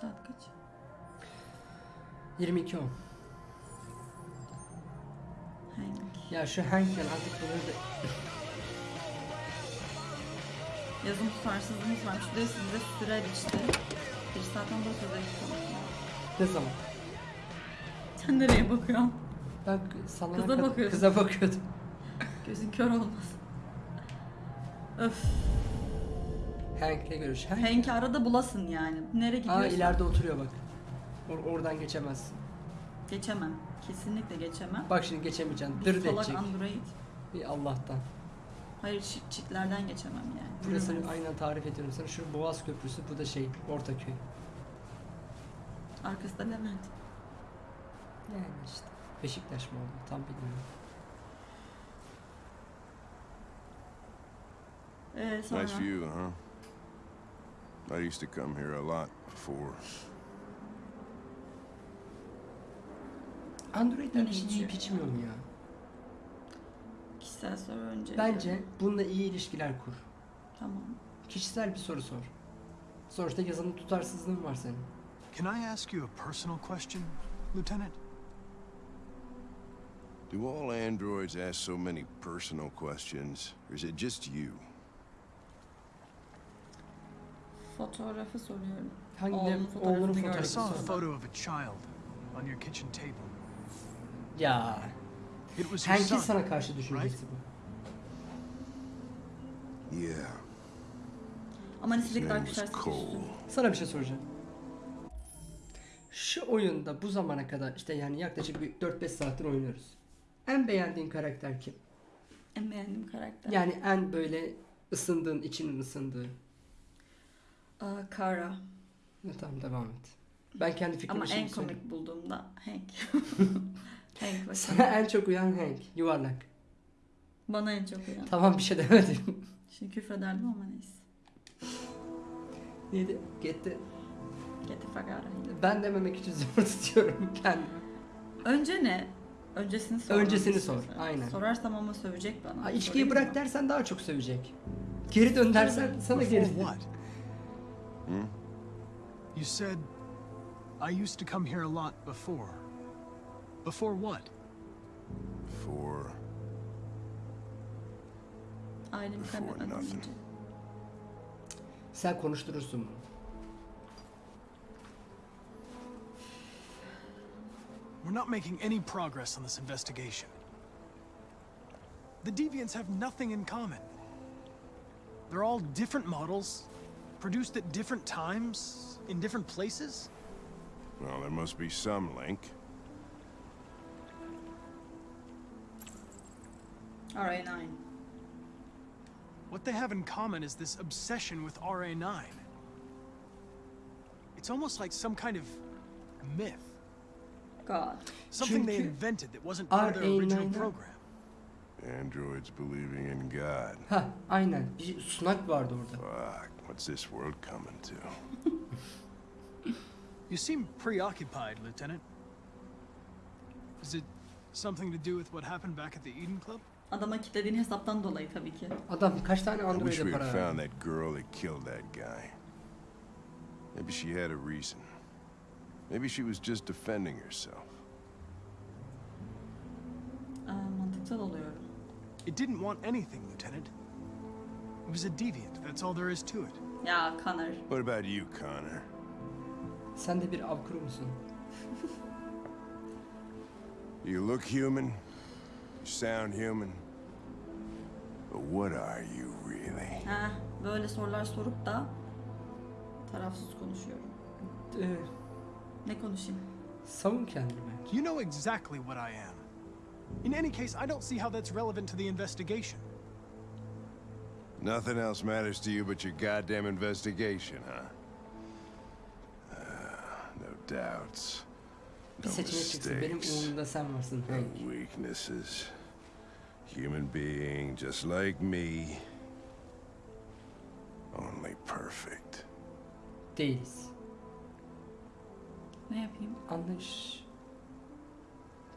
Saat kaç? 22 10. Hank. Ya şu Hank'le artık bunu da... Yazım tutarsızlığımız. Bir de size süre işte. Bir saatten 9 dakika. Ne zaman? Sen nereye bakıyorsun? Ben sana Kıza. Kıza bakıyordum. Gözün kör olmasın. Öf. Hank'le görüş. Hank. Hank'i arada bulasın yani. Nereye gidiyorsun? Aa ileride oturuyor bak. Or- oradan geçemezsin. Geçemem. Kesinlikle geçemem. Bak şimdi geçemeyeceksin. Dır salak edecek. Android. Bir Allah'tan. Hayır çit, çitlerden geçemem yani. Burası Yürümez. aynen tarif ediyorum sana. Şu Boğaz Köprüsü, bu da şey Ortaköy. Arkası da Levent. Yani işte. Beşiktaş mı oldu? Tam bilmiyorum. Ee, sonra Nice view, huh? I used to come here a lot before. Yiyip içmiyor mu ya? kişisel soru önce. Bence bununla iyi ilişkiler kur. Tamam. Kişisel bir soru sor. Sonuçta yazının tutarsızlığın var senin. Can I ask you a personal question, Lieutenant? Do all androids ask so many personal questions, or is it just you? Fotoğrafı soruyorum. Hangi Oğlunun ne- fotoğrafını oğlunun gördüm. I fotoğrafı saw a sor. photo of a child on your kitchen table. Ya. It was your Hank'in son. sana karşı düşüncesi bu. Yeah. Ama name was arkadaşlar Cole. Sana bir şey soracağım. Şu oyunda bu zamana kadar işte yani yaklaşık bir 4-5 saattir oynuyoruz. En beğendiğin karakter kim? En beğendiğim karakter. Yani en böyle ısındığın, içinin ısındığı. Aa, Kara. Ne tamam devam et. Ben kendi fikrimi Ama en komik söyleyeyim. bulduğumda Hank. Hank ve Sana en çok uyan Hank. Yuvarlak. Bana en çok uyan. Tamam bir şey demedim. Şimdi küfrederdim ama neyse. Neydi? Gitti. Get the fuck out of here. Ben dememek için zor tutuyorum kendimi. Önce ne? Öncesini sor. Öncesini sor, aynen. Sorarsam ama sövecek bana. Ha, içkiyi Sorayım bırak mı? dersen daha çok sövecek. Geri dön dersen sana geri what? Hmm? You said I used to come here a lot before. Before what? For Ailemi Before nothing. önce. Sen konuşturursun bunu. We're not making any progress on this investigation. The deviants have nothing in common. They're all different models, produced at different times, in different places. well, there must be some link. RA9. What they have in common is this obsession with RA9. It's almost like some kind of myth. God. Something they invented that wasn't part of their original program. Androids believing in God. Ha aynen. Bir sunak vardı orada. Fuck, what's this world coming to? You seem preoccupied, Lieutenant. Is it something to do with what happened back at the Eden Club? Adama kilitlediğin hesaptan dolayı tabii ki. Adam kaç tane I wish we para had verdi? found that girl that killed that guy. Maybe she had a reason. Maybe she was just defending herself. Aa, mantıksal oluyorum. It didn't want anything, Lieutenant. It was a deviant, that's all there is to it. Ya Connor. What about you, Connor? Sen de bir avkuru musun? You look human, you sound human, but what are you really? Ha, böyle sorular sorup da tarafsız konuşuyorum. Ee, Ne konuşayım? savun kendini. You know exactly what I am. In any case, I don't see how that's relevant to the investigation. Nothing else matters to you but your goddamn investigation, huh? Uh, no doubts, Bir no seçenek çıksın. Benim mistakes, umurumda sen varsın. no weaknesses. Human being just like me. Only perfect. Değiliz. Ne yapayım? Anlayış.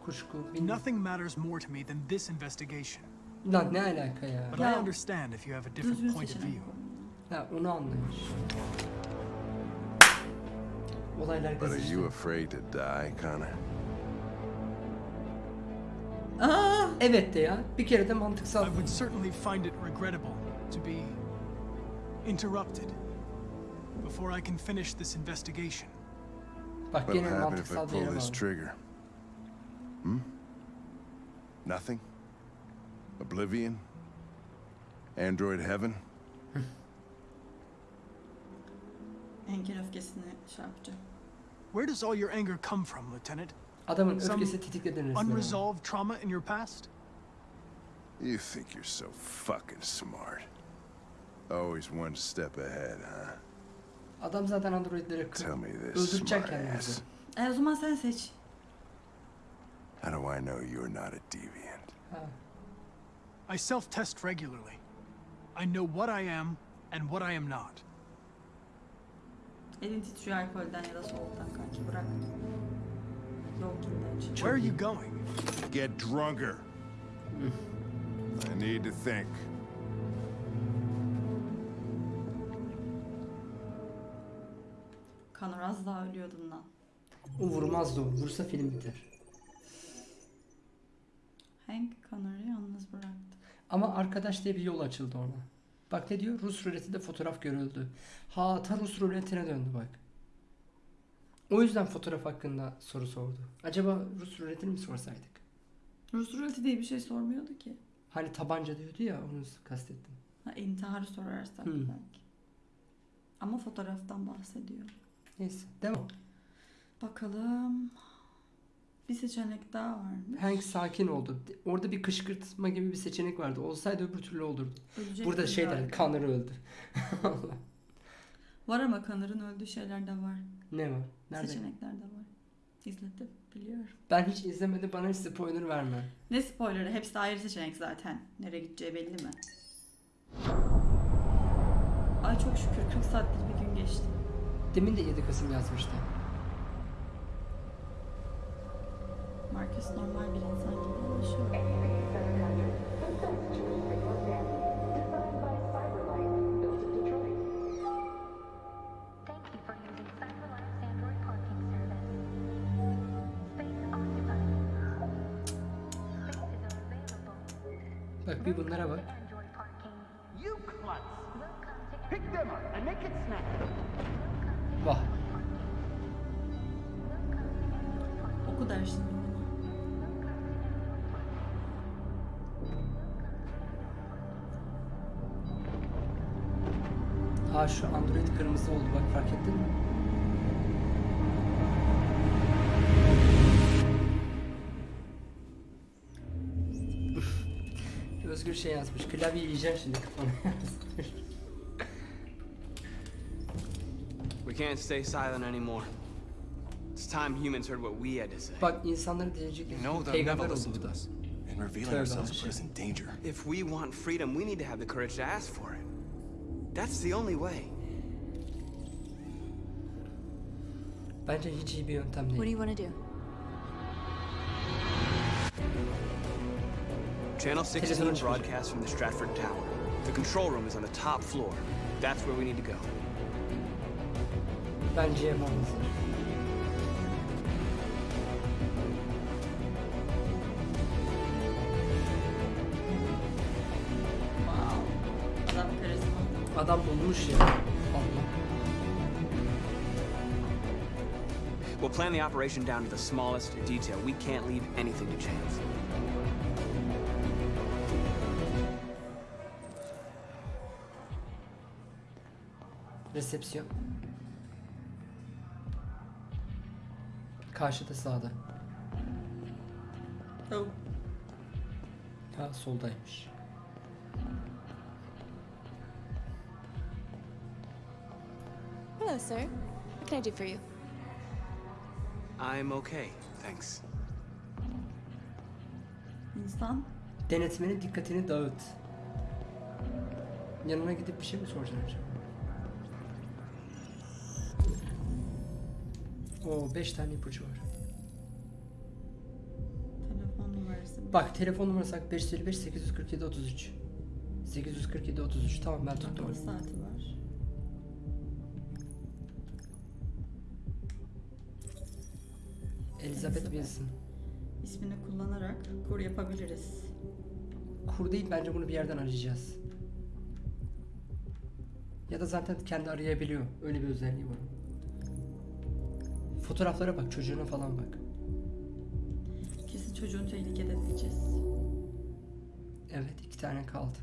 Kuşku. Bilmiyorum. Nothing matters more to me than this investigation. Lan ne alaka ya? But Ya, I understand if you have a different Düzgün point of view. koy. Ha onu anlayış. Olaylar But are you afraid to die, Connor? Aa! Evet de ya. Bir kere de mantıksal. I would certainly find it regrettable to be interrupted before I can finish this investigation. Bak What'll gene happen if I mantıksal bir pull yere this trigger? Hmm? Nothing? Oblivion? Android heaven? Engel öfkesini şey yapacağım. Where does all your anger come from, Lieutenant? Adamın Some öfkesi tetikledi resmen. Unresolved trauma in your past? You think you're so fucking smart. Always one step ahead, huh? Adam zaten androidleri kır. Tell me this, Öldürecek kendimizi. E o zaman sen seç. How do I know you're not a deviant? Ha. I self test regularly. I know what I am and what I am not. Elin titriyor alkolden ya da soğuktan kanki bırak. Where are you going? Get drunker. I need to think. Kanor az daha ölüyordun lan. O vurmazdı o. Vursa film biter. Ama arkadaş diye bir yol açıldı ona. Bak ne diyor? Rus ruletinde fotoğraf görüldü. Ha ta Rus ruletine döndü bak. O yüzden fotoğraf hakkında soru sordu. Acaba Rus ruletini mi sorsaydık? Rus ruleti diye bir şey sormuyordu ki. Hani tabanca diyordu ya onu kastettim. Ha, intiharı sorarsak Hmm. belki. Ama fotoğraftan bahsediyor. Neyse devam. Bakalım. Bir seçenek daha varmış. Hank sakin oldu. Orada bir kışkırtma gibi bir seçenek vardı. Olsaydı öbür türlü olurdu. Ölecek Burada şey der, Connor öldü. Var ama Connor'ın öldüğü şeyler de var. ne var? Nerede? Seçenekler de var. İzledim biliyorum. Ben hiç izlemedim bana hiç spoiler verme. Ne spoilerı? Hepsi de ayrı seçenek zaten. Nereye gideceği belli mi? Ay çok şükür 40 saattir bir gün geçti. Demin de 7 Kasım yazmıştı. Marcus normal bir insan gibi konuşuyor. Thank you for using Cyberlife's Android parking service. Space occupied. Spaces are available. Bak bir bunlara bak. Android kırmızı oldu bak fark ettin mi? Özgür şey yazmış. Klavye yiyeceğim şimdi kafana yazmış. We can't stay silent anymore. It's time humans heard what we had to say. Bak insanları diyecek. You know they'll never listen to us. And revealing ourselves aşağı. put us in danger. If we want freedom, we need to have the courage to ask for it. That's the only way. Bence hiç iyi bir yöntem What do you want to do? Channel 16 Televizyona çıkacak. broadcasts from the Stratford Tower. The control room is on the top floor. That's where we need to go. Bence yapmamız. Wow. Adam karizma. Adam bulmuş ya. We'll plan the operation down to the smallest detail. We can't leave anything to chance. Resepsiyon. Karşıda sağda. Oh. Ha soldaymış. Hello, sir. What can I do for you? I'm okay, thanks. İnsan Denetmenin dikkatini dağıt. Yanına gidip bir şey mi soracaksın acaba? Oo 5 tane ipucu var. telefon numarası. Bak telefon numarası bak 555 847 33. 847 33 tamam ben tuttum. Akıllı saati var. Elizabeth. Wilson. ismini kullanarak kur yapabiliriz. Kur değil bence bunu bir yerden arayacağız. Ya da zaten kendi arayabiliyor. Öyle bir özelliği var. Fotoğraflara bak, çocuğuna falan bak. Kesin çocuğun tehlikede diyeceğiz. Evet, iki tane kaldı.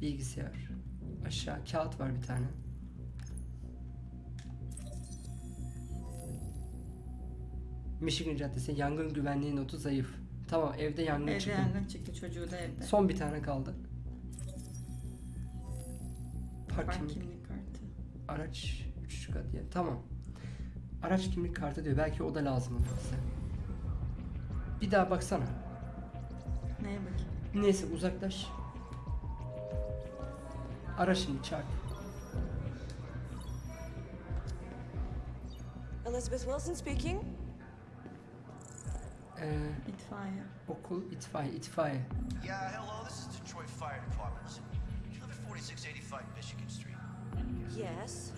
Bilgisayar. Aşağı kağıt var bir tane. Michigan Caddesi yangın güvenliği notu zayıf. Tamam evde yangın Evde çıktı. yangın çıktı çocuğu da evde. Son bir tane kaldı. Park Park kimlik. kimlik kartı. Araç 3 kat diye. Tamam. Araç kimlik kartı diyor. Belki o da lazım olur bize. Bir daha baksana. Neye bakayım? Neyse uzaklaş. Ara şimdi çarp. Elizabeth Wilson speaking. Ee, İtfaiye. okul itfaiye itfaiye. Yeah, hello, this is Detroit Fire Department. You live at 4685 Michigan Street. Yes.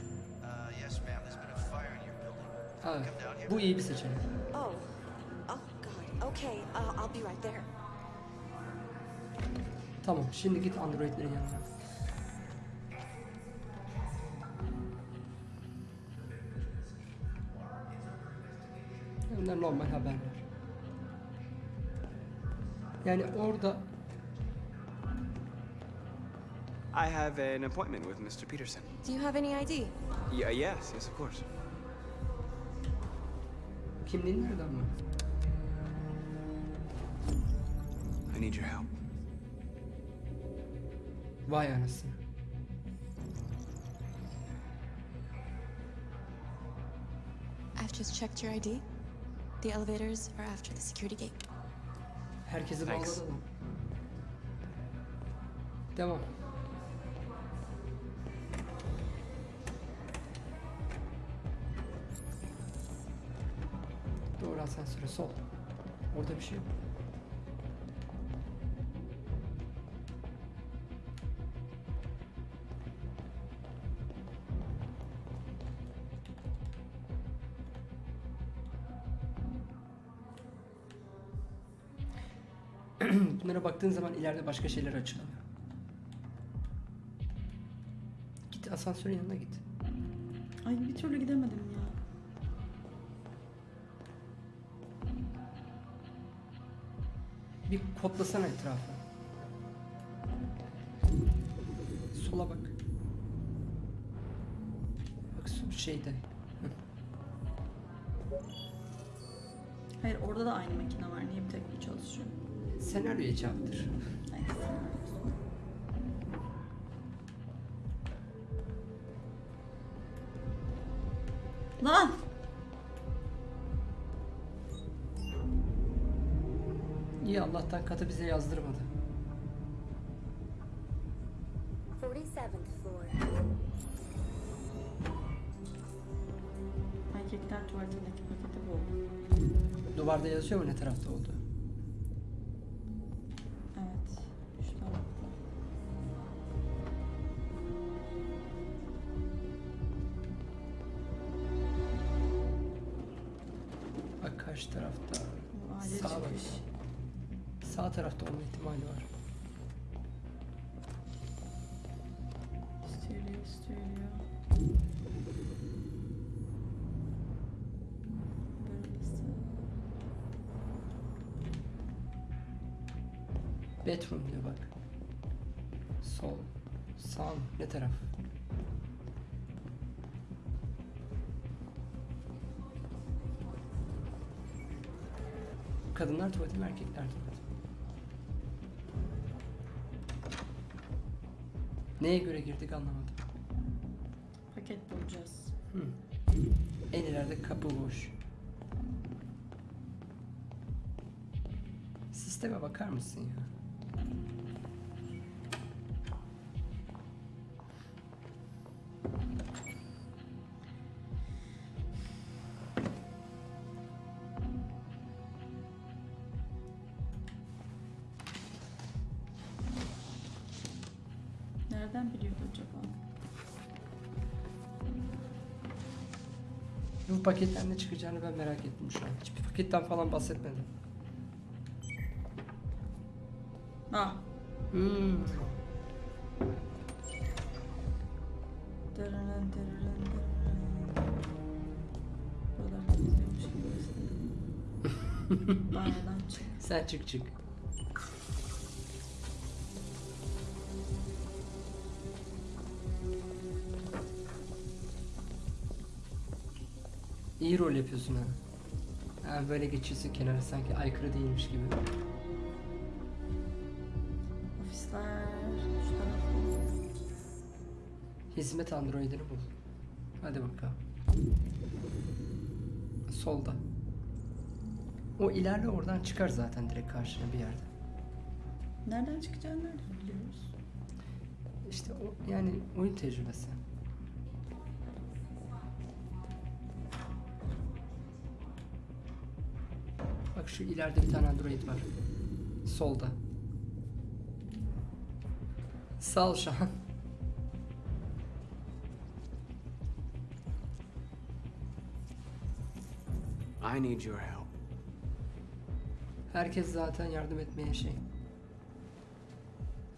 Uh, yes, ma'am, there's been a fire in your building. Ha, Come down here. bu iyi bir seçenek. Oh. Oh God. Okay. Uh, I'll be right there. Tamam şimdi git androidlerin yanına. Bunlar normal haberler. Yani orada I have an appointment with Mr. Peterson. Do you have any ID? Yeah, yes, yes, of course. kimliğin nereden mı? I need your help. Vay anasını. I've just checked your ID. The elevators are after the security gate. Herkesi Thanks. bağladı adam. Devam. Doğru asansöre sol. Orada bir şey yok. Baktığın zaman ileride başka şeyler açılıyor. Git asansörün yanına git. Ay bir türlü gidemedim ya. Bir kodlasana etrafı. Sola bak. Bak şeyde. Hayır orada da aynı makine var. Niye bir tek bu çalışıyor? Senaryoya çarptır. Lan! İyi Allah'tan katı bize yazdırmadı. 47th floor. Erkekler tuvaletindeki paketi bu. Duvarda yazıyor mu ne tarafta oldu? Taraf? Kadınlar tuvaleti mi erkekler tuvaleti mi? Neye göre girdik anlamadım. Paket bulacağız. Hı. En ileride kapı boş. Sisteme bakar mısın ya? Bu paketten ne çıkacağını ben merak ettim şu an. Hiçbir paketten falan bahsetmedi. Ah. Hmm. Dırırın, dırırın, dırırın. Buralar gidiyormuş gibi gösteriyor. Banyodan çık. Sen çık çık. İyi rol yapıyorsun ha. Ha böyle geçiyorsun kenara sanki aykırı değilmiş gibi. Ofisler şu tarafta. Hizmet androidini bul. Hadi bakalım. Solda. O ilerle oradan çıkar zaten direkt karşına bir yerde. Nereden çıkacağını nereden biliyoruz? İşte o yani oyun tecrübesi. Şu ileride bir tane android var. Solda. Sağ ol Şahan. I need your help. Herkes zaten yardım etmeye şey.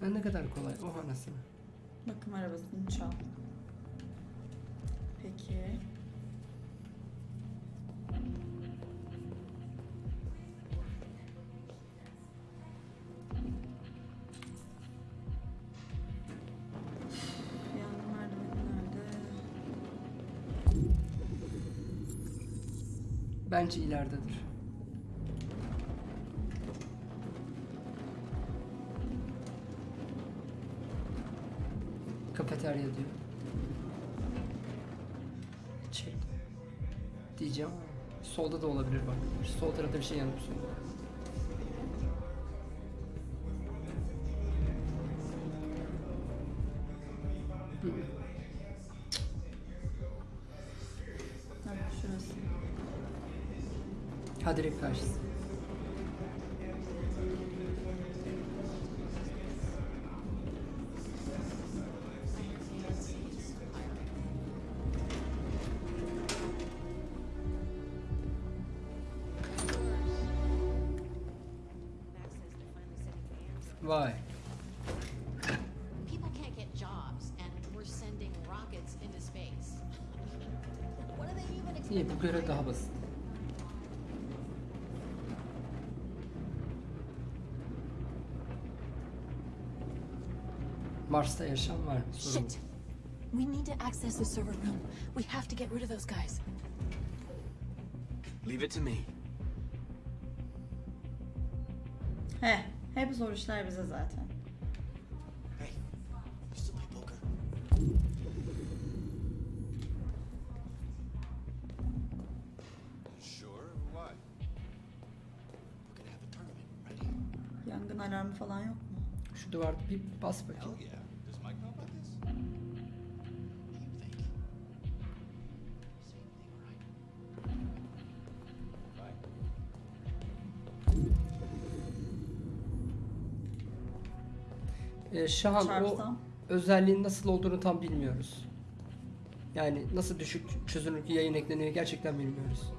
Ha, ne kadar kolay. Oh anasını. Bakım arabasını çal. Peki. Bence ileridedir. Kafeterya diyor. Çek. Diyeceğim ama solda da olabilir bak. Sol tarafta bir şey yanıp sönüyor. İyi bu görev daha basit. Mars'ta yaşam var? Sorun. Shit! We need to access the server room. We have to get rid of those guys. Leave it to me. He, hep zor işler bize zaten. Şu duvarda bir bas bakayım. Ee, Şahan o özelliğin nasıl olduğunu tam bilmiyoruz. Yani nasıl düşük çözünürlük yayın ekleniyor gerçekten bilmiyoruz.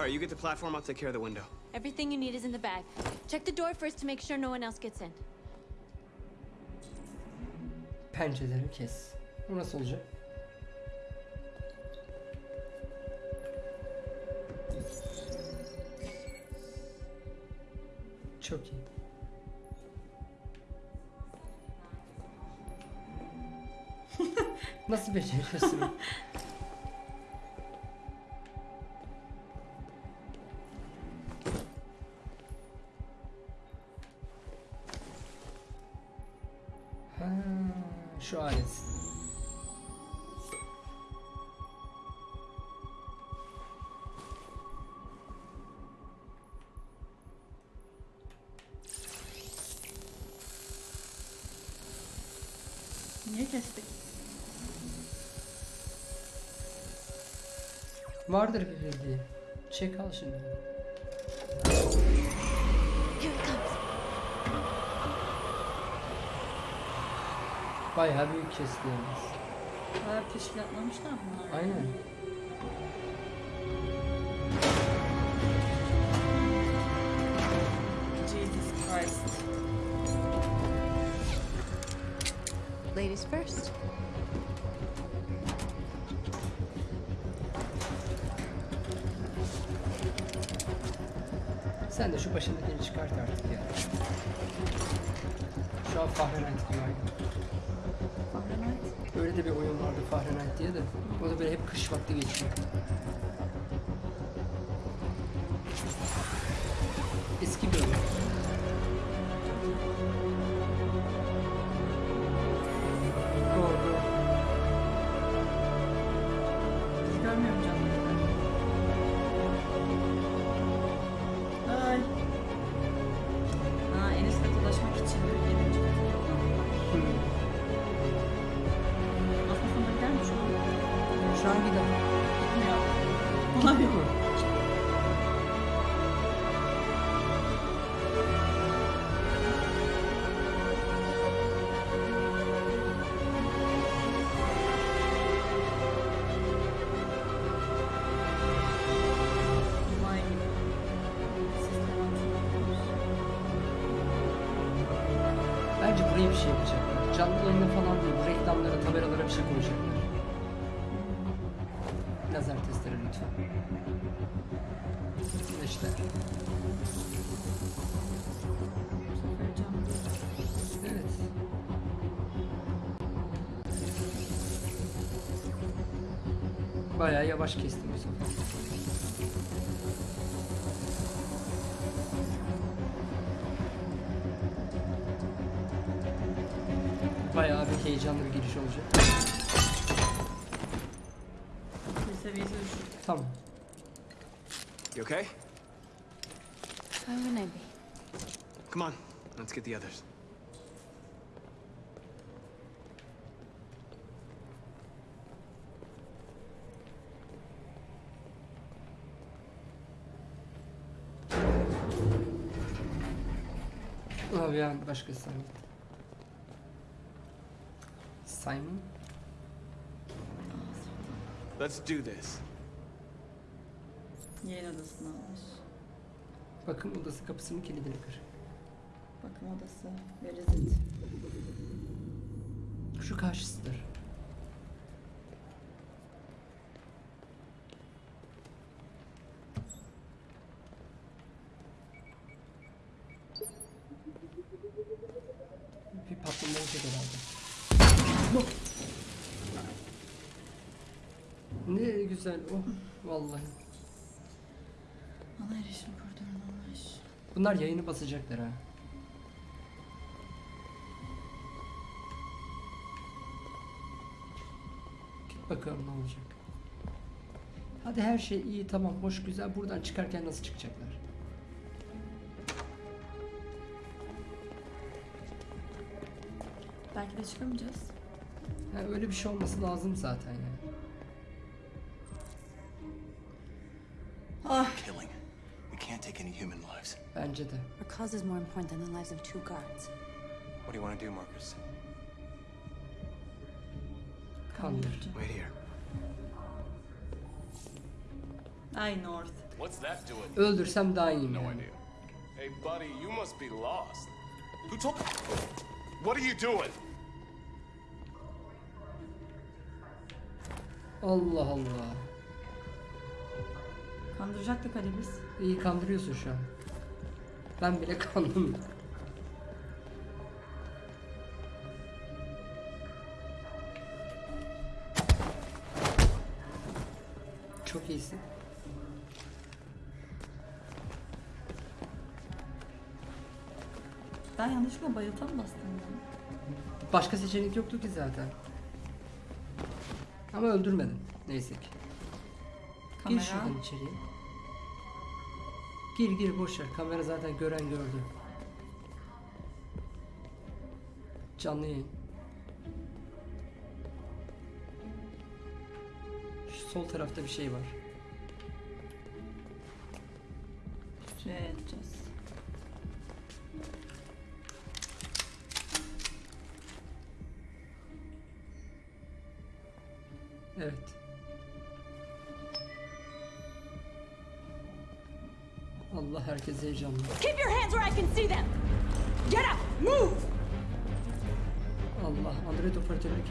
All right, you get the platform. I'll take care of the window. Everything you need is in the bag. Check the door first to make sure no one else gets in. Pencereleri kes. Bu nasıl olacak? Çok iyi. Nasıl beceriyorsun? Vardır bir bildiği. Çek al şimdi. Bayağı büyük kesti yalnız. Bayağı teşkilatlamışlar bunlar. Aynen. Jesus Christ. Ladies first. Sen de şu başındakini çıkart artık ya. Şu an Fahrenheit gibi aynı. Fahrenheit. Öyle de bir oyun vardı Fahrenheit diye de. O da böyle hep kış vakti geçiyor. İşte. Evet. Bayağı yavaş kestim bu sefer. Bayağı bir heyecanlı bir giriş olacak. Seviyesi düşük. Tamam. You okay? How would I be? Come on, let's get the others. Abi ya başka Simon. Simon? Let's do this. Yayın odasına almış. Bakım odası kapısının kilidini kır. Bakım odası. Verizit. Şu karşısıdır. Bir patlama olacak herhalde. Ne güzel oh vallahi. Ana erişim koridorunu almış. Bunlar yayını basacaklar ha. Git bakalım ne olacak. Hadi her şey iyi tamam hoş güzel buradan çıkarken nasıl çıkacaklar? Belki de çıkamayacağız. Ha, öyle bir şey olması lazım zaten yani. Cause is more important than the lives of two guards. What do you want to do, Marcus? Kandır. Wait here. Ay North. What's that doing? Öldürsem daha iyiyim No idea. Hey, buddy, you must be lost. Who told? What are you doing? Allah Allah. Kandıracaktık Ali biz. İyi kandırıyorsun şu an. Ben bile kandım. Çok iyisin. Ben yanlışlıkla bayıltan bastım. Başka seçenek yoktu ki zaten. Ama öldürmedin. Neyse ki. Gir Kamera. şuradan içeriye. Gir gir boşver. Kamera zaten gören gördü. Canlı yayın. Şu sol tarafta bir şey var.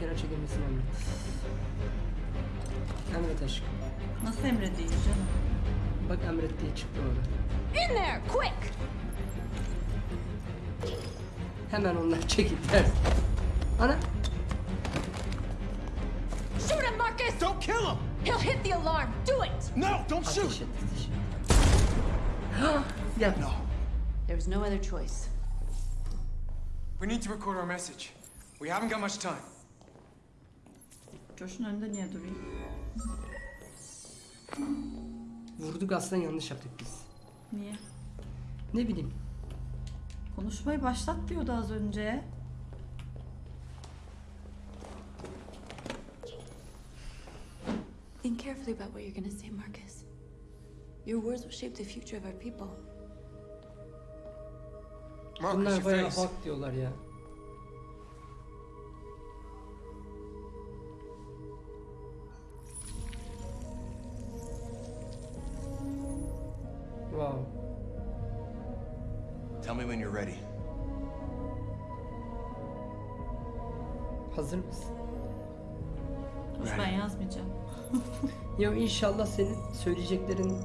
Operatörünü kenara çekilmesini emret. Emret aşkım. Nasıl emredeyim canım? Bak emret diye çıktı orada. In there, quick! Hemen onlar çekildiler. Ana Shoot him, Marcus! Don't kill him! He'll hit the alarm. Do it! No, don't ateş shoot! et ateş et. Yap. There was no other choice. We need to record our message. We haven't got much time. Coş'un önünde niye durayım? Vurduk aslında yanlış yaptık biz. Niye? Ne bileyim. Konuşmayı başlat diyordu az önce. Think carefully about what you're gonna say, Marcus. Your words will shape the future of our people. Marcus, Bunlar bayağı hak diyorlar ya. Ya inşallah senin söyleyeceklerin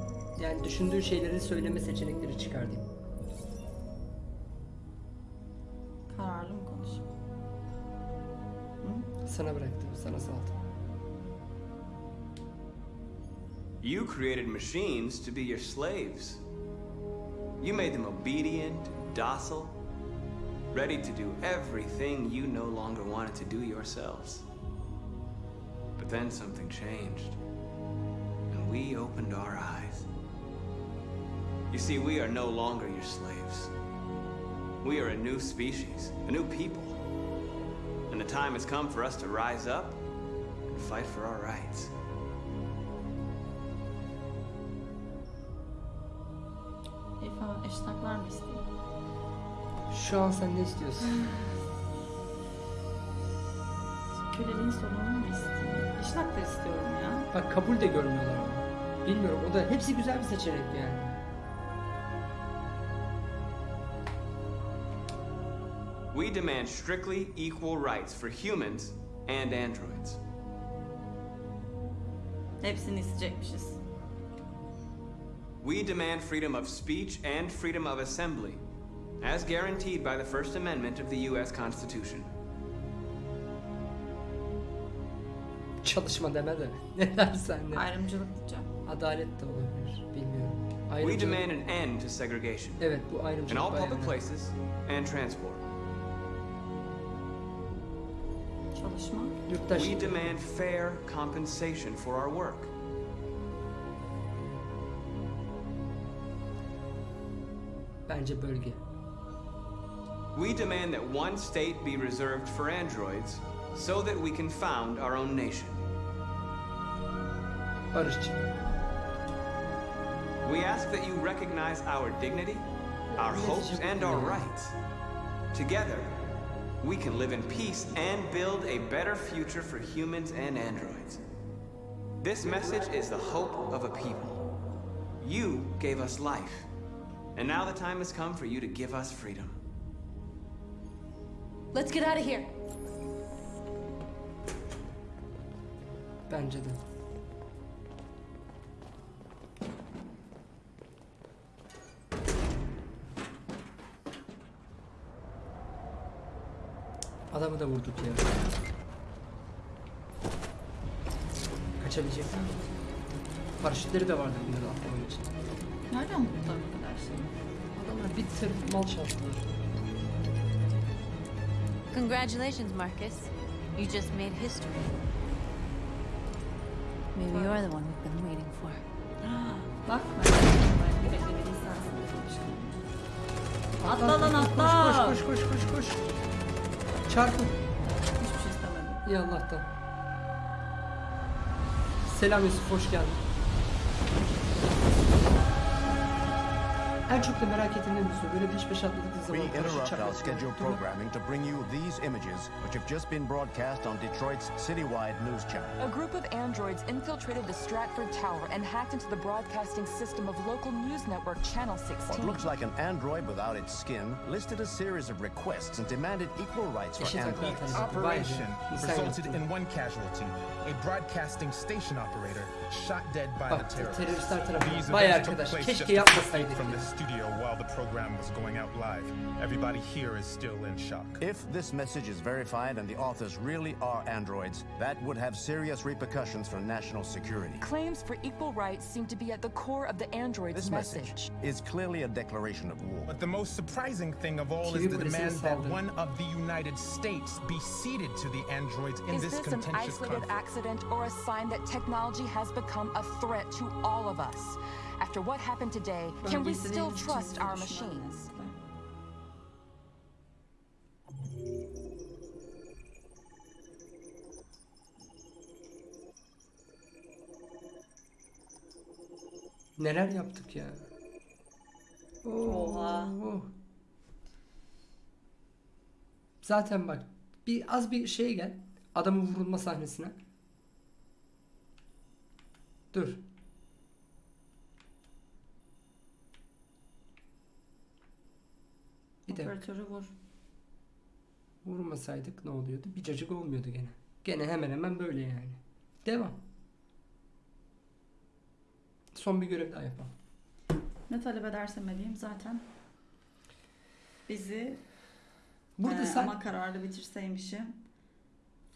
yani düşündüğün şeyleri söyleme seçenekleri çıkar diyeyim. Kararlı mı konuşayım? Sana bıraktım, sana saldım. You created machines to be your slaves. You made them obedient, docile, ready to do everything you no longer wanted to do yourselves. But then something changed, we opened our eyes. You see, we are no longer your slaves. We are a new species, a new people. And the time has come for us to rise up and fight for our rights. Eştaklar mı? Şu an sen ne istiyorsun? Köleliğin sonunu mu isteyeyim? Eştak da istiyorum ya. Bak kabul de görmüyorlar ama. Bilmiyorum o da hepsi güzel bir seçenek yani. We demand strictly equal rights for humans and androids. Hepsini isteyecekmişiz. We demand freedom of speech and freedom of assembly, as guaranteed by the First Amendment of the U.S. Constitution. Çalışma deme de. Ne dersen de. Ayrımcılık diyeceğim. Adalet de olabilir. Bilmiyorum. We demand an end to segregation Evet bu in all public önemli. places and transport. Çalışma. Yurttaş. We demand fair compensation for our work. Bence bölge. We demand that one state be reserved for androids so that we can found our own nation. Barışçı. We ask that you recognize our dignity, our hopes, and our rights. Together, we can live in peace and build a better future for humans and androids. This message is the hope of a people. You gave us life, and now the time has come for you to give us freedom. Let's get out of here. Bence de. Adamı da vurduk ya. Kaçabilecek mi? Paraşütleri de vardır bunların atlamak için. Nereden buldular bu kadar şey? Adamlar bir tır mal çaldılar. Congratulations, Marcus. You just made history. Maybe you're the one we've been waiting for. Bak. Atla lan atla. Koş koş koş koş koş. Çarpın. Hiçbir şey istemedim. İyi Allah'tan. Selam Yusuf hoş geldin. En çok da merak ettiğim Yusuf böyle peş peşe atladığı We zaman karşı interrupt our çakmak scheduled programming to bring you these images, which have just been broadcast on Detroit's citywide news channel. A group of androids infiltrated the Stratford Tower and hacked into the broadcasting system of local news network Channel 16. What looks like an android without its skin listed a series of requests and demanded equal rights for Eşit androids. talebi. Operation Vay be, insan resulted in one casualty, a broadcasting station operator shot dead by Bak, the terrorists. teröristler tarafından. These Vay events took arkadaş, place keşke just a few yapmasaydık feet from the studio while the program was going out live. Everybody here is still in shock. If this message is verified and the authors really are androids, that would have serious repercussions for national security. Claims for equal rights seem to be at the core of the android's This message. message is clearly a declaration of war. But the most surprising thing of all is the demand that one of the United States be ceded to the androids in Is this this an contentious isolated conflict. Accident or a sign that technology has become a threat to all of us? After what happened today, can we still trust our machines? Neler yaptık ya. Oha. Oo. Zaten bak bir az bir şeye gel. Adamın vurulma sahnesine. Dur. Bir dakika. Operatörü vur. Vurmasaydık ne oluyordu? Bir cacık olmuyordu gene. Gene hemen hemen böyle yani. Devam. Son bir görev daha yapalım. Ne talep edersem edeyim zaten bizi Burada Ee, sen ama kararlı bitirseymişim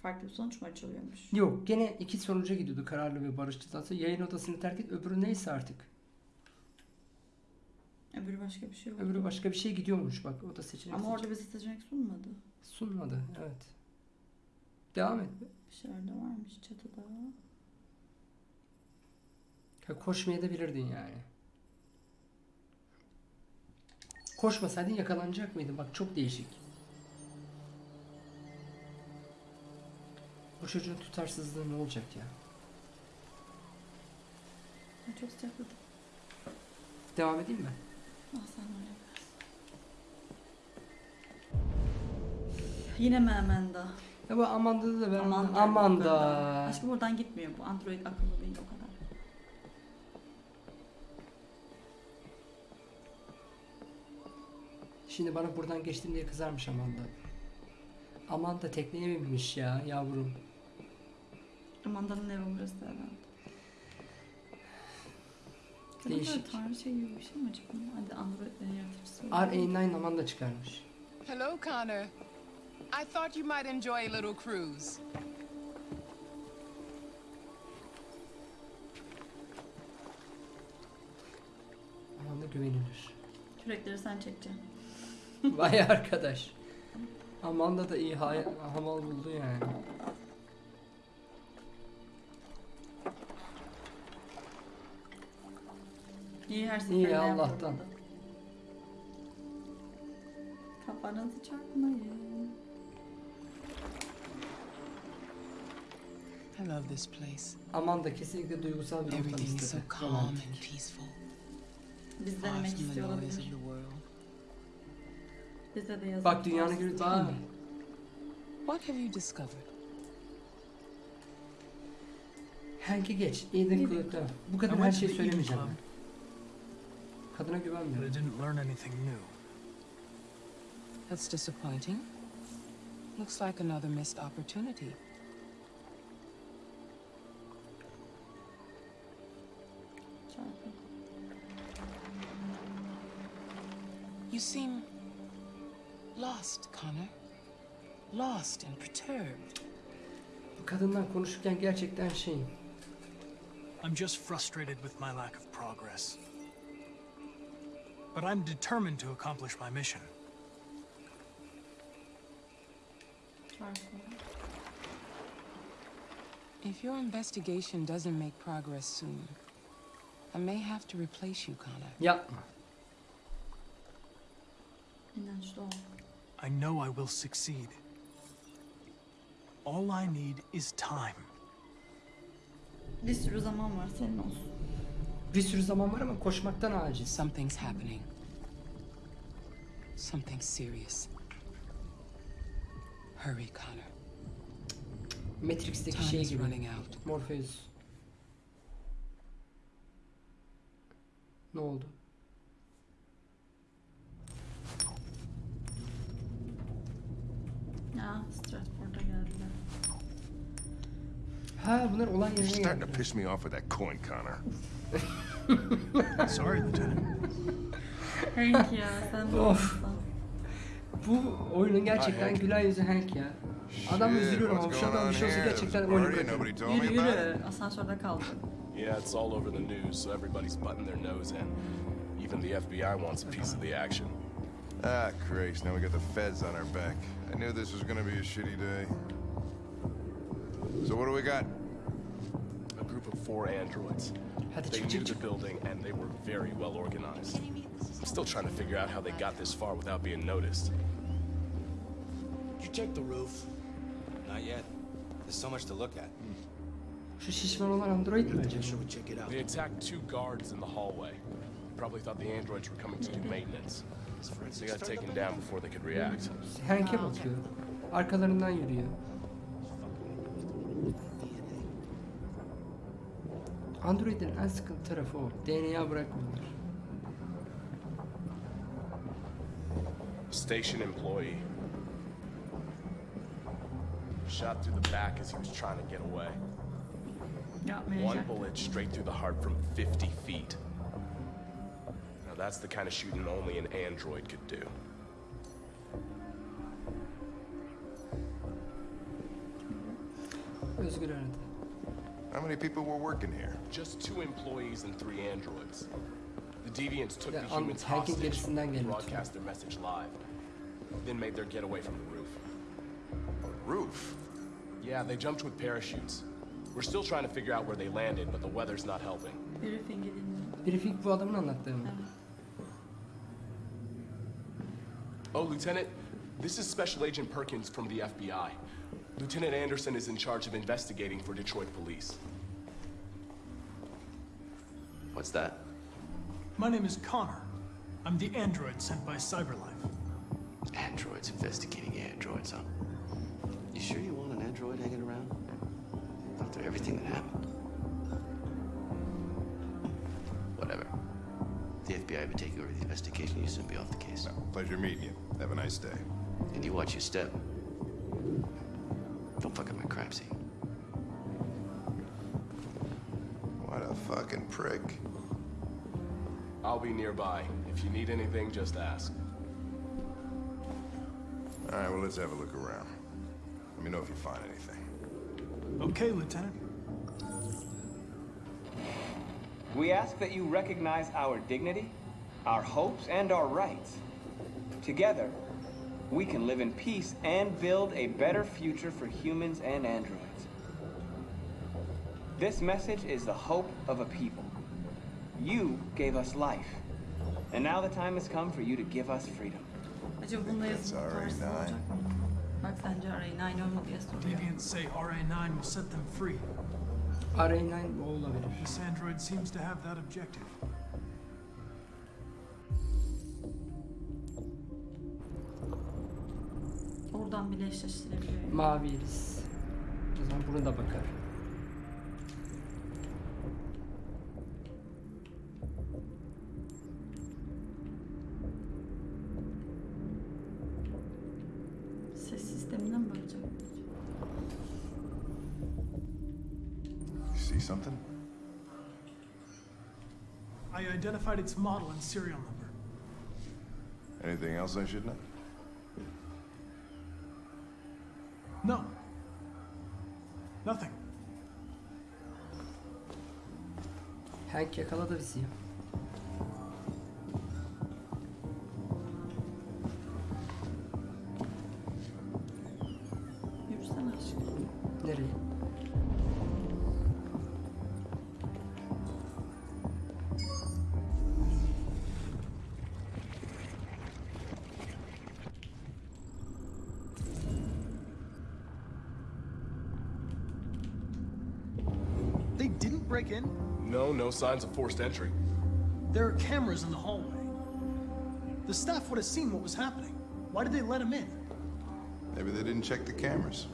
farklı bir sonuç mu açılıyormuş? Yok gene iki sonuca gidiyordu kararlı ve barışçı dansı. Yayın odasını terk et öbürü neyse artık. Öbürü başka bir şey oldu. Öbürü başka bir şey gidiyormuş bak o da seçenek. Ama orada bize seçenek sunmadı. sunmadı evet. Devam et. Dışarıda varmış çatıda. Ha, koşmaya da bilirdin yani. Koşmasaydın yakalanacak mıydın? Bak çok değişik. Çocuğun tutarsızlığı ne olacak ya? Çok sıcakladı. Devam edeyim mi? Ah sen öyle. Yine mi Amanda? Ya bu Amanda'da da ben Amanda. Amanda. Aşkım buradan gitmiyor bu. Android akıllı değil o kadar. Şimdi bana buradan geçtim diye kızarmış Amanda. Amanda tekneye binmiş ya yavrum. Amanda'nın evi burası herhalde. Kadın Değişik. tanrı şey gibi bir şey mi acaba? Hadi Android'lerin yaratıcısı. R89 Amanda çıkarmış. Hello, Connor. I thought you might enjoy a little cruise. Amanda güvenilir. Kürekleri sen çekeceksin. Vay arkadaş. Amanda da iyi hamal buldu yani. İyi her İyi seferinde Allah'tan. yapıldı. Kafanızı çarpmayın. I love this place. Amanda kesinlikle duygusal bir ortam Everything's so istedi. calm Romantik. and peaceful. Biz Far denemek from the istiyor noise of olabilir. the world. Bize de yazık. Bak dünyanın gibi tatsız. daha What have you discovered? Hank'i geç. Eden Club'da. Bu kadar her şeyi söylemeyeceğim ben. Kadına But I didn't learn anything new. That's disappointing. Looks like another missed opportunity. You seem lost, Connor. Lost and perturbed. Kadından konuşurken gerçekten şey. I'm just frustrated with my lack of progress. But I'm determined to accomplish my mission. If your investigation doesn't make progress soon, I may have to replace you, Connor. Yep. I know I will succeed. All I need is time. Bir sürü zaman var senin olsun. Bir sürü zaman var ama koşmaktan aciz. Something's happening. Something serious. Hurry, Connor. Matrix'teki Time şey is gibi. running out. Morpheus. Ne oldu? Ha bunlar olay You're starting to geldi. piss me off with that coin, Connor. Sorry, Lieutenant. Hank ya sen de Of. olsan. Bu oyunun gerçekten Hank. gülen yüzü Hank ya. Adam Shit, üzülüyorum ama what's şu going adam on bir şey olsa here? gerçekten There's a oyunu party, bırakırım. nobody told me Yürü about it. yürü. Asansörde kaldı. Yeah, it's all over the news, so everybody's butting their nose in. Even the FBI wants a piece of the action. Ah, Christ, now we got the feds on our back. I knew this was gonna be a shitty day. So what do we got? A group of four androids. Hadi They çık knew the building and they were very well organized. I'm still trying to figure out how they got this far without being noticed. Did you check the roof? Not yet. There's so much to look at. Şu şişman olan android mi acaba? Make sure we check it out. They attacked two guards in the hallway. Probably thought the androids were coming to do maintenance. They got taken down before they could react. Hank'e bakıyor. Arkalarından yürüyor. Android'in en sıkıntı tarafı o. DNA bırakmıyorlar. Station employee. Shot through the back as he was trying to get away. One bullet straight through the heart from 50 feet. Now that's the kind of shooting only an android could do. Özgür aradı. How many people were working here? Just two employees and three androids. The deviants took Ya, the um, humans hostage, and broadcast their message live, then made their getaway from the roof. A roof? Yeah, they jumped with parachutes. We're still trying to figure out where they landed, but the weather's not helping. Briefing'i dinliyor. Briefing bu adamın anlattığı mı? Oh, Lieutenant, this is Special Agent Perkins from the FBI. Lieutenant Anderson is in charge of investigating for Detroit police. What's that? My name is Connor. I'm the android sent by Cyberlife. Androids investigating androids, huh? You sure you want an android hanging around? After everything that happened? Whatever. The FBI would take over the investigation. You soon be off the case. Pleasure meeting you. Have a nice day. And you watch your step. Don't fuck up my crime scene. What a fucking prick. I'll be nearby. If you need anything, just ask. All right, well, let's have a look around. Let me know if you find anything. Okay, Lieutenant. We ask that you recognize our dignity, our hopes, and our rights. Together, we can live in peace and build a better future for humans and androids. This message is the hope of a people. You gave us life, and now the time has come for you to give us freedom. Acaba bunda yazılı That's tutarsın RA9. olacak? Bak sence arayın aynı mı diye soruyor. Deviants say RA9 will set them free. RA9 o olabilir. This android seems to have that objective. Oradan bile eşleştirebiliyor. Mavi iris. O zaman buna da bakar. Ses sistemine mi bakacak? You see something? I identified its model and serial number. Anything else I should know? Hank yakaladı bizi. Yürüsene aşkım. Nereye? They didn't break-in? No, no signs of forced entry. There are cameras in the hallway. The staff would have seen what was happening. Why did they let him in? Maybe they didn't check the cameras.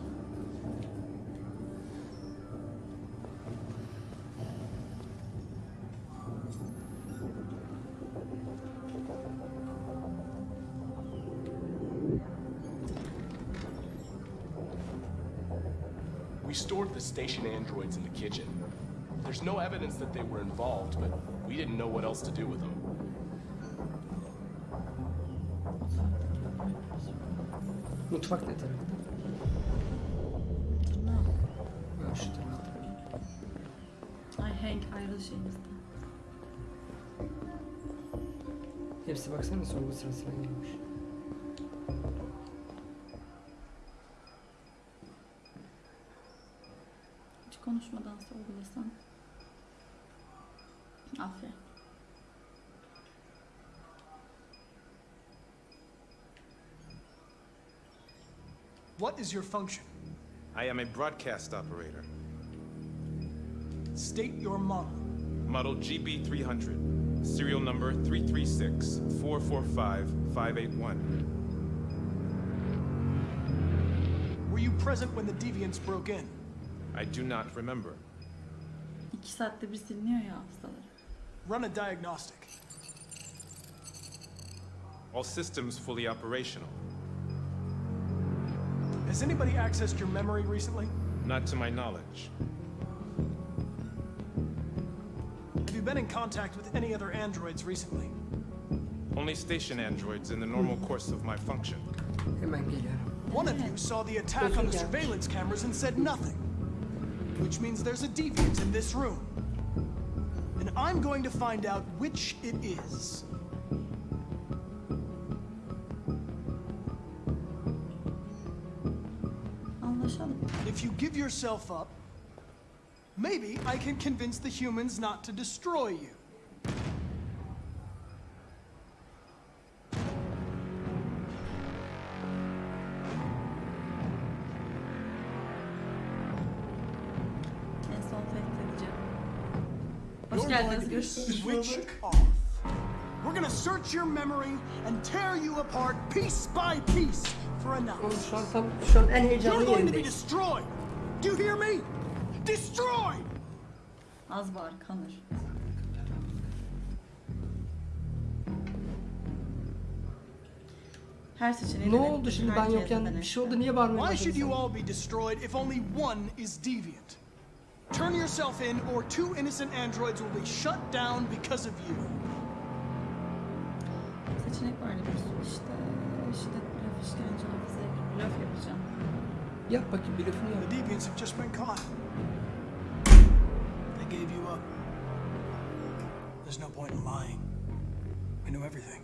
Evidence that they were involved, but we didn't know what else to do with them. Mutfak ne tarafta? Ha, şu tarafta. Ay Hank ayrıl şeyimizde. Hepsi baksana sorgu sırasına girmiş. Hiç konuşmadan sorgulasam. What is your function? I am a broadcast operator. State your model. Model GB300. Serial number 336 445 581. Were you present when the deviants broke in? I do not remember. İki saatte bir siliniyor ya hafızaları. Run a diagnostic. All systems fully operational. Has anybody accessed your memory recently? Not to my knowledge. Have you been in contact with any other androids recently? Only station androids in the normal course of my function. One of you saw the attack on the surveillance cameras and said nothing. Which means there's a deviant in this room. And I'm going to find out which it is. Give yourself up, maybe I can convince the humans not to destroy you. Switched off. We're gonna search your memory and tear you apart piece by piece for şu an You're going to be destroyed. Do you hear me? Destroyed! Az bağır kanır. Her seçeneği Ne oldu şimdi ben yokken bir şey oldu niye bağırmaya Why should you all be destroyed if only one is deviant? Turn yourself in, or two innocent androids will be shut down because of you. Seçenek vardı bir sürü işte. Şiddet, blöf, işkence, hafıza, blöf. Yap bakayım bir lafını yap. The deviants have just been caught. They gave you up. There's no point in lying. We knew everything.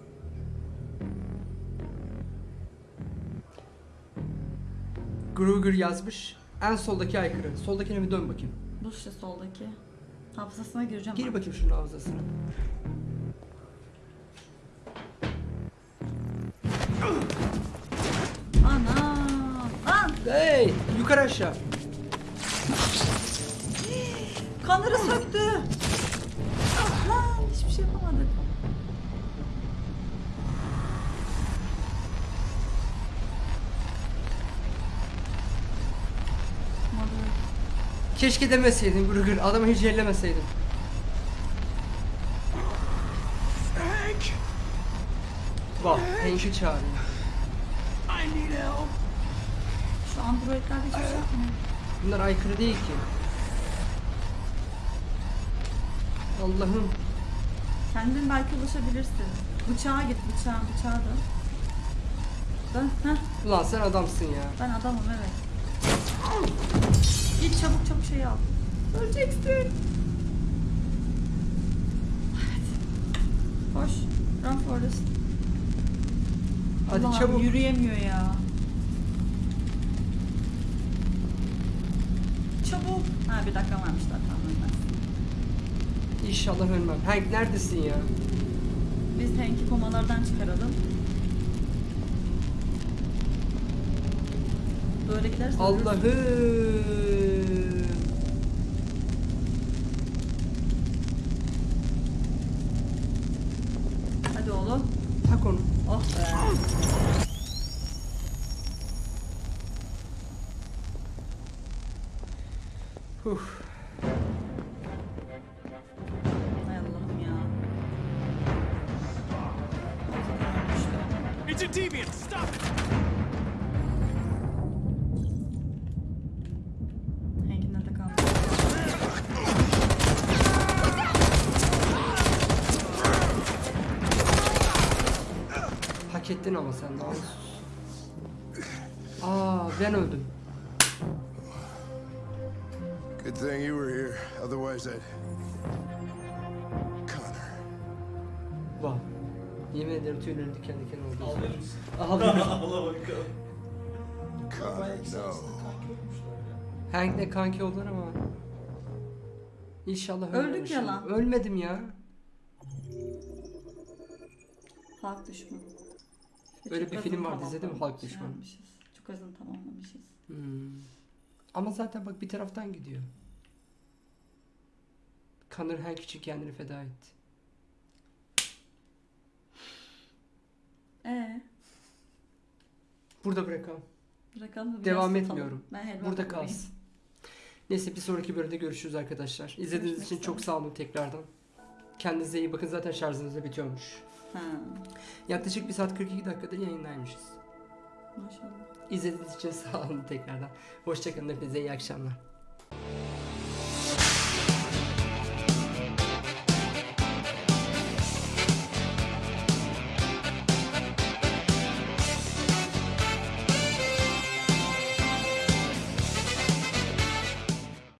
Gruger yazmış. En soldaki aykırı. Soldakine bir dön bakayım. Bu işte soldaki. Hafızasına gireceğim. Gir bakayım şunun hafızasına. Hey! Yukarı aşağı. Kanları söktü. Lan hiçbir şey yapamadık. Keşke demeseydin Gruger. Adamı hiç ellemeseydin. Hank! Bak Hank'i çağırıyor. I need help! Şu androidler hiçbir şey yapmıyor. Bunlar aykırı değil ki. Allah'ım. Kendin belki ulaşabilirsin. Bıçağa git bıçağa, bıçağa dön. Dön, heh. Ulan sen adamsın ya. Ben adamım evet. Git çabuk çabuk şeyi al. Öleceksin. Koş. Run Forrest. Hadi Allah'ım, çabuk. Yürüyemiyor ya. Çabuk. Ha bir dakika varmış tamam ölmez. İnşallah ölmem. Hank neredesin ya? Biz Hank'i komalardan çıkaralım. Böyle giderse. Allah'ım. Ettin ama sen daha sus. Aa ben öldüm. Good thing you were here. Otherwise, I'd. Connor. Bak. Yemin ederim tüylerim diken diken oldu. Ağlıyor musun? Ağlıyorum. Ağla bakalım. Connor, no. Hank'le kanki oldular ama. İnşallah Öldük ölmemişim. ya lan. Ölmedim ya. Halk düşmanı. Öyle Çok bir film vardı, izledin mi? Halk Düşmanı. Çok azını tamamlamışız. Hmm. Ama zaten bak bir taraftan gidiyor. Connor Hank için kendini feda etti. Ee, Burada bırakalım. bırakalım da Devam satalım. etmiyorum. Ben Burada kalsın. Neyse bir sonraki bölümde görüşürüz arkadaşlar. İzlediğiniz Görüşmek için çok üzere. sağ olun tekrardan. Kendinize iyi bakın zaten şarjınız da bitiyormuş. Ha, Yaklaşık 1 saat 42 dakikadır yayındaymışız. maşallah. İzlediğiniz için sağ olun tekrardan. Hoşçakalın hepinize iyi akşamlar.